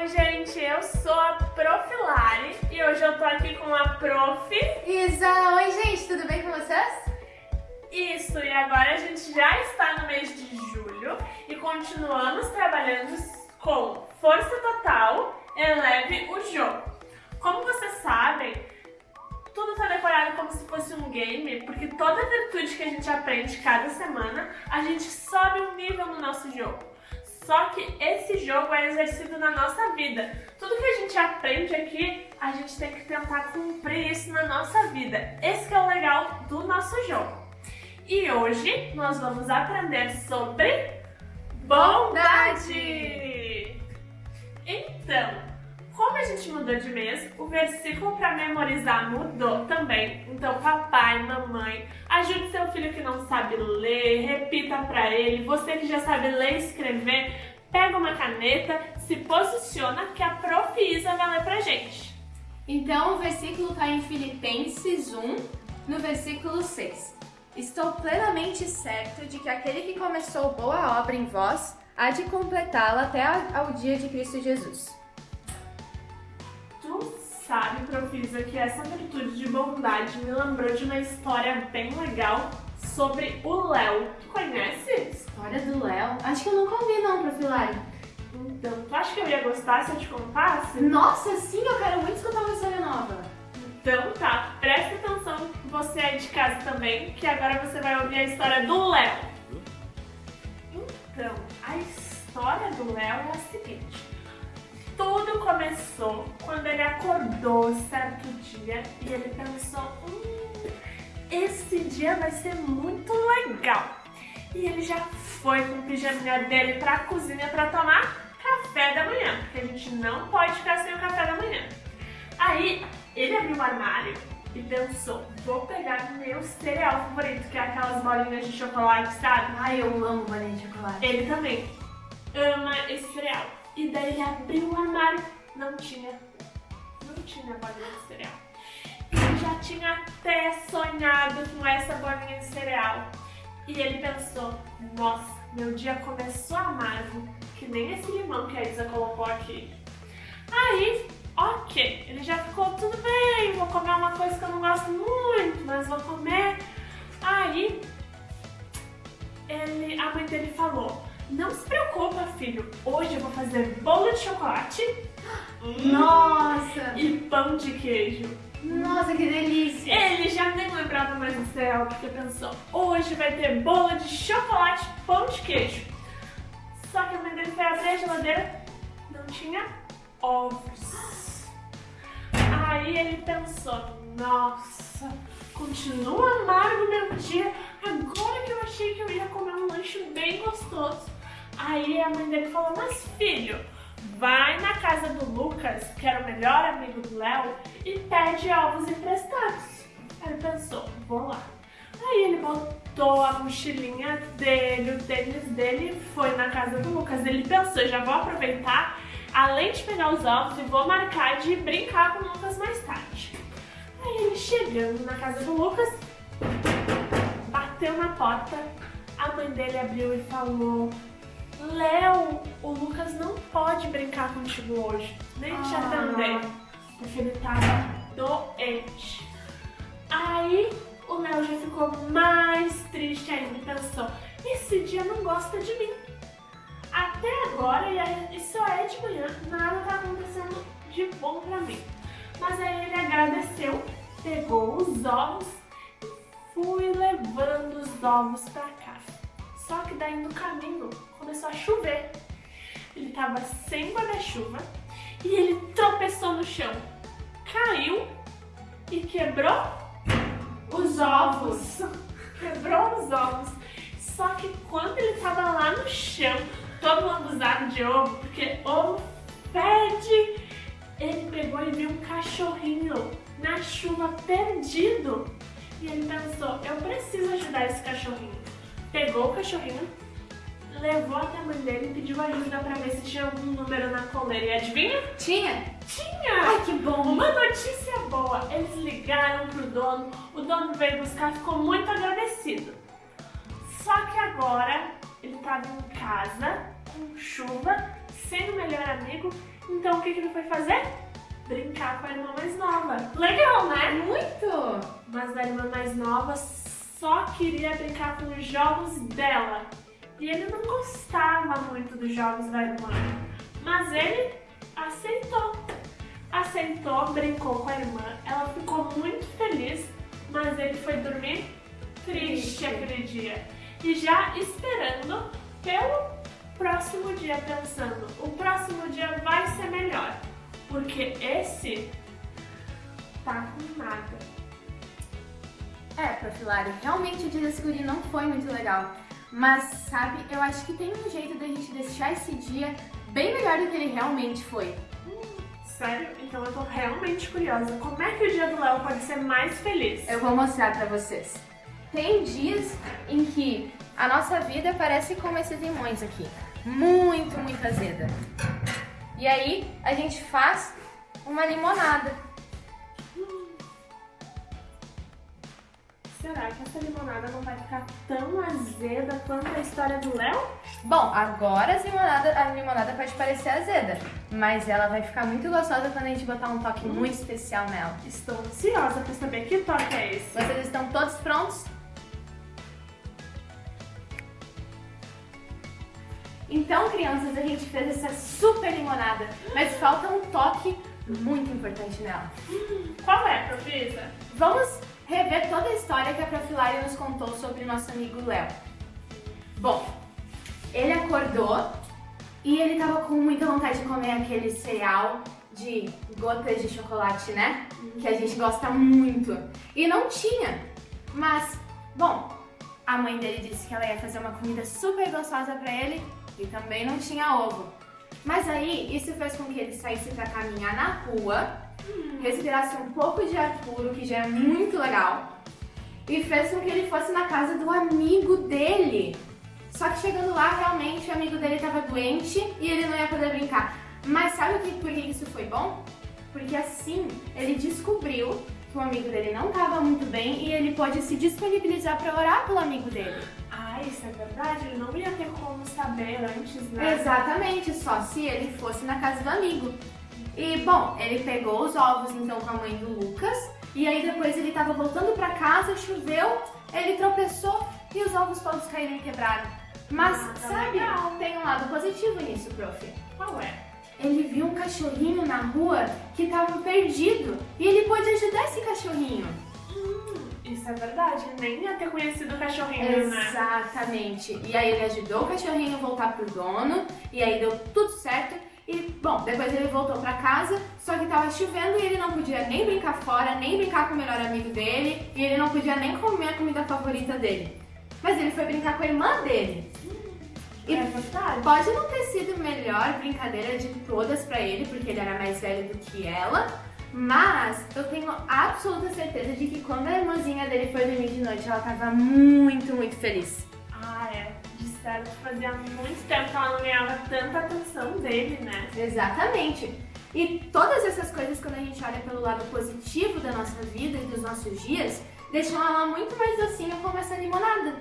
Oi, gente, eu sou a Prof. Lari e hoje eu tô aqui com a Prof. Isa. Oi, gente, tudo bem com vocês? Isso, e agora a gente já está no mês de julho e continuamos trabalhando com força total, eleve o jogo. Como vocês sabem, tudo está decorado como se fosse um game, porque toda virtude que a gente aprende cada semana, a gente sobe um nível no nosso jogo. Só que esse jogo é exercido na nossa vida. Tudo que a gente aprende aqui, a gente tem que tentar cumprir isso na nossa vida. Esse é o legal do nosso jogo. E hoje nós vamos aprender sobre bondade. Então, como a gente mudou de mês, o versículo para memorizar mudou também. Então, papai, mamãe, ajude seu filho que não sabe ler, repita para ele. Você que já sabe ler e escrever, pega uma caneta, se posiciona que a Prof. Isa vai ler pra gente. Então, o versículo está em Filipenses 1, no versículo 6. Estou plenamente certo de que aquele que começou boa obra em vós há de completá-la até ao dia de Cristo Jesus. Sabe, Profisa, que essa virtude de bondade me lembrou de uma história bem legal sobre o Léo. Tu conhece? História do Léo? Acho que eu nunca ouvi não, Profilari. Então, tu acha que eu ia gostar se eu te contasse? Nossa, sim, eu quero muito escutar uma história nova. Então tá, presta atenção você aí de casa também, que agora você vai ouvir a história do Léo. Então, a história do Léo é a seguinte. Tudo começou quando ele acordou certo dia e ele pensou, hum, esse dia vai ser muito legal. E ele já foi com o pijaminha dele pra cozinha pra tomar café da manhã, porque a gente não pode ficar sem o café da manhã. Aí, ele abriu o armário e pensou, vou pegar meu cereal favorito, que é aquelas bolinhas de chocolate, sabe? Ai, eu amo bolinha de chocolate. Ele também ama esse cereal. E daí ele abriu o armário, não tinha, não tinha bolinha de cereal. Ele já tinha até sonhado com essa bolinha de cereal. E ele pensou, nossa, meu dia começou amargo, que nem esse limão que a Isa colocou aqui. Aí, ok, ele já ficou tudo bem, vou comer uma coisa que eu não gosto muito, mas vou comer. Aí, ele, a mãe dele falou, não se preocupa, filho, hoje eu vou fazer bolo de chocolate Nossa! e pão de queijo. Nossa, que delícia! Ele já nem lembrava mais do céu, porque pensou, hoje vai ter bolo de chocolate, pão de queijo. Só que a mãe dele foi abrir a geladeira, não tinha ovos. Aí ele pensou, nossa, continua amargo meu dia, agora que eu achei que eu ia comer um lanche bem gostoso. Aí a mãe dele falou, mas filho, vai na casa do Lucas, que era o melhor amigo do Léo, e pede ovos emprestados. Aí ele pensou, vou lá. Aí ele botou a mochilinha dele, o tênis dele e foi na casa do Lucas. Ele pensou, já vou aproveitar, além de pegar os ovos, e vou marcar de brincar com o Lucas mais tarde. Aí ele chegando na casa do Lucas, bateu na porta, a mãe dele abriu e falou brincar contigo hoje, nem te Ah. atender, porque ele tava doente. Aí o Léo já ficou mais triste ainda e pensou, esse dia não gosta de mim. Até agora, e e só é de manhã, nada tá acontecendo de bom pra mim. Mas aí ele agradeceu, pegou os ovos e fui levando os ovos pra casa. Só que daí no caminho começou a chover. Ele tava sem guarda-chuva e ele tropeçou no chão, caiu e quebrou os ovos. Quebrou os ovos. Só que quando ele tava lá no chão, todo lambuzado de ovo, porque ovo fede, ele pegou e viu um cachorrinho na chuva perdido. E ele pensou, eu preciso ajudar esse cachorrinho. Pegou o cachorrinho, levou até a mãe dele e pediu ajuda pra ver se tinha algum número na coleira. E adivinha? Tinha? Tinha! Ai, que bom! Uma notícia boa, eles ligaram pro dono, o dono veio buscar, ficou muito agradecido. Só que agora ele estava em casa, com chuva, sem o melhor amigo, Então o que, que ele foi fazer? Brincar com a irmã mais nova. Legal, né? Muito! Mas a irmã mais nova só queria brincar com os jogos dela. E ele não gostava muito dos jogos da irmã. Mas ele aceitou. Aceitou, brincou com a irmã. Ela ficou muito feliz, mas ele foi dormir triste aquele dia. E já esperando pelo próximo dia, pensando: o próximo dia vai ser melhor. Porque esse tá com nada. É, Profilário, realmente o dia desse guri não foi muito legal. Mas, sabe, eu acho que tem um jeito da gente deixar esse dia bem melhor do que ele realmente foi. Sério? Então eu tô realmente curiosa. Como é que o dia do Léo pode ser mais feliz? Eu vou mostrar pra vocês. Tem dias em que a nossa vida parece como esses limões aqui. Muito, muito azeda. E aí a gente faz uma limonada. Será que essa limonada não vai ficar tão azeda quanto a história do Léo? Bom, agora a limonada, a limonada pode parecer azeda, mas ela vai ficar muito gostosa quando a gente botar um toque muito especial nela. Estou ansiosa pra saber que toque é esse. Vocês estão todos prontos? Então, crianças, a gente fez essa super limonada, mas falta um toque muito importante nela. Qual é, Profissa? Vamos rever toda a história que a Profilária nos contou sobre nosso amigo Léo. Bom, ele acordou e ele tava com muita vontade de comer aquele cereal de gotas de chocolate, né? Que a gente gosta muito. E não tinha. Mas, bom, a mãe dele disse que ela ia fazer uma comida super gostosa pra ele e também não tinha ovo. Mas aí, isso fez com que ele saísse pra caminhar na rua respirasse um pouco de ar puro, que já é muito legal, e fez com que ele fosse na casa do amigo dele. Só que chegando lá, realmente, o amigo dele estava doente e ele não ia poder brincar. Mas sabe o que, por que isso foi bom? Porque assim, ele descobriu que o amigo dele não estava muito bem e ele pode se disponibilizar para orar pelo amigo dele. Ah, isso é verdade? Ele não ia ter como saber antes, né? Exatamente, só se ele fosse na casa do amigo. E, bom, ele pegou os ovos, então, com a mãe do Lucas. E aí, depois, ele tava voltando pra casa, choveu, ele tropeçou e os ovos todos caíram e quebraram. Mas, Ah, tá sabe, legal. tem um lado positivo nisso, prof. Qual é? Ele viu um cachorrinho na rua que tava perdido e ele pôde ajudar esse cachorrinho. Hum, isso é verdade. Nem ia ter conhecido o cachorrinho, né? Exatamente. E aí ele ajudou o cachorrinho a voltar pro dono, e aí deu tudo certo. Bom, depois ele voltou pra casa, só que tava chovendo e ele não podia nem brincar fora, nem brincar com o melhor amigo dele, e ele não podia nem comer a comida favorita dele. Mas ele foi brincar com a irmã dele. E É pode não ter sido a melhor brincadeira de todas pra ele, porque ele era mais velho do que ela, mas eu tenho absoluta certeza de que quando a irmãzinha dele foi dormir de noite, ela tava muito, muito feliz. Que fazia muito tempo que ela não ganhava tanta atenção dele, né? Exatamente. E todas essas coisas, quando a gente olha pelo lado positivo da nossa vida e dos nossos dias, deixam ela muito mais docinha como essa limonada.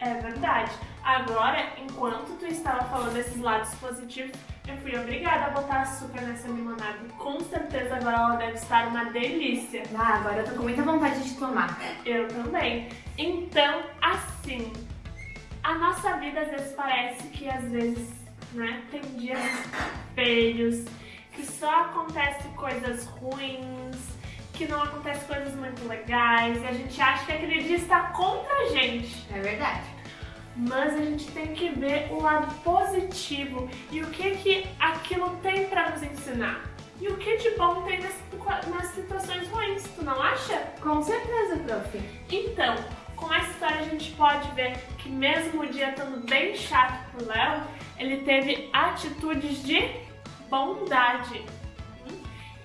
É verdade. Agora, enquanto tu estava falando desses lados positivos, eu fui obrigada a botar açúcar nessa limonada. Com certeza agora ela deve estar uma delícia. Ah, agora eu tô com muita vontade de tomar. Eu também. Então, assim, a nossa vida às vezes parece que às vezes, né, tem dias feios, que só acontece coisas ruins, que não acontece coisas muito legais, e a gente acha que aquele dia está contra a gente. É verdade. Mas a gente tem que ver o lado positivo e o que que aquilo tem para nos ensinar. E o que de bom tem nas, nas situações ruins, tu não acha? Com certeza, prof. Então, com essa história a gente pode ver que mesmo o dia estando bem chato pro Léo, ele teve atitudes de bondade.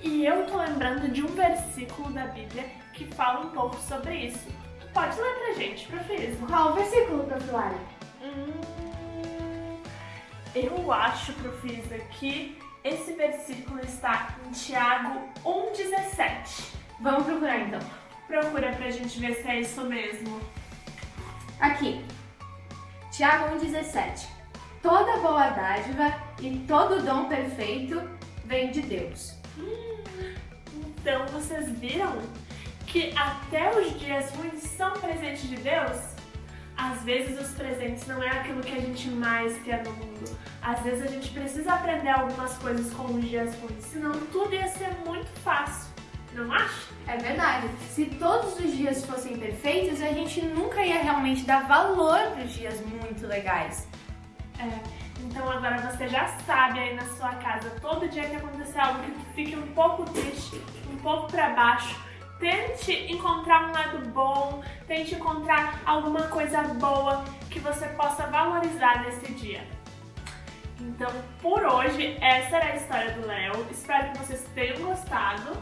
E eu tô lembrando de um versículo da Bíblia que fala um pouco sobre isso. Tu pode ler pra gente, Profismo? Qual o versículo, prof. Lara? Hum, eu acho, Profisa, que esse versículo está em Tiago 1,17. Vamos procurar então. Procura pra gente ver se é isso mesmo. Aqui. Tiago 1,17. Toda boa dádiva e todo dom perfeito vem de Deus. Então vocês viram que até os dias ruins são presentes de Deus? Às vezes os presentes não é aquilo que a gente mais quer no mundo. Às vezes a gente precisa aprender algumas coisas com os dias ruins, senão tudo ia ser muito fácil. Se todos os dias fossem perfeitos, a gente nunca ia realmente dar valor para os dias muito legais. É. Então agora você já sabe aí na sua casa, todo dia que acontecer algo que fique um pouco triste, um pouco para baixo, tente encontrar um lado bom, tente encontrar alguma coisa boa que você possa valorizar nesse dia. Então, por hoje, essa era a história do Léo. Espero que vocês tenham gostado.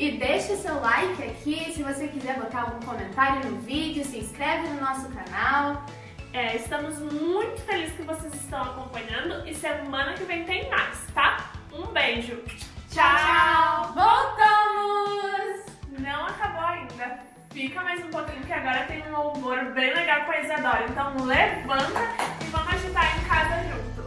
E deixe seu like aqui, se você quiser botar algum comentário no vídeo, se inscreve no nosso canal. É, estamos muito felizes que vocês estão acompanhando e semana que vem tem mais, tá? Um beijo. Tchau, tchau. Voltamos! Não acabou ainda. Fica mais um pouquinho que agora tem um humor bem legal com a Isadora. Então levanta e vamos agitar em casa juntos.